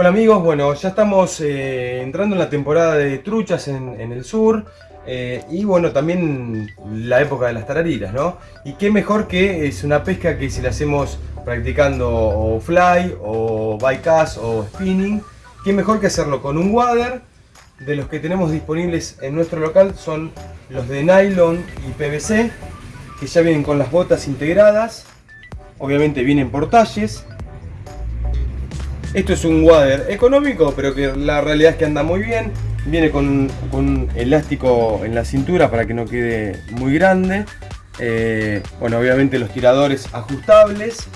Hola amigos, bueno, ya estamos eh, entrando en la temporada de truchas en, el sur eh, y bueno, también la época de las tarariras, ¿no? Y qué mejor que es una pesca que si la hacemos practicando fly o bycast o spinning, qué mejor que hacerlo con un wader. De los que tenemos disponibles en nuestro local son los de nylon y PVC que ya vienen con las botas integradas. Obviamente vienen por talles esto es un wader económico, pero que la realidad es que anda muy bien. Viene con, con elástico en la cintura para que no quede muy grande. Eh, bueno, obviamente los tiradores ajustables.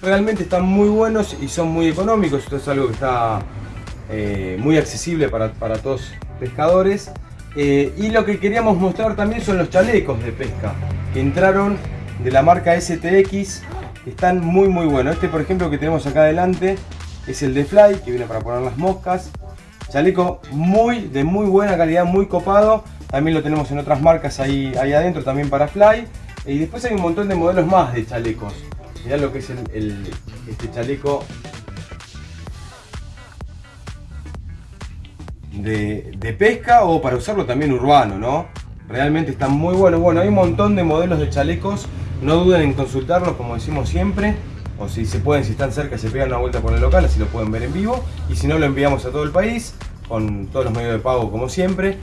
Realmente están muy buenos y son muy económicos. Esto es algo que está eh, muy accesible para, para todos pescadores. Eh, y lo que queríamos mostrar también son los chalecos de pesca que entraron de la marca STX. Están muy muy buenos. Este por ejemplo que tenemos acá adelante es el de Fly, que viene para poner las moscas. Chaleco muy, de muy buena calidad, muy copado. También lo tenemos en otras marcas ahí, ahí adentro, también para Fly. Y después hay un montón de modelos más de chalecos. Mirá lo que es el, este chaleco de, de, pesca o para usarlo también urbano, ¿no? Realmente están muy buenos. Bueno, hay un montón de modelos de chalecos. No duden en consultarlos, como decimos siempre o si se pueden, si están cerca, se pegan una vuelta por el local, así lo pueden ver en vivo. Y si no, lo enviamos a todo el país, con todos los medios de pago como siempre.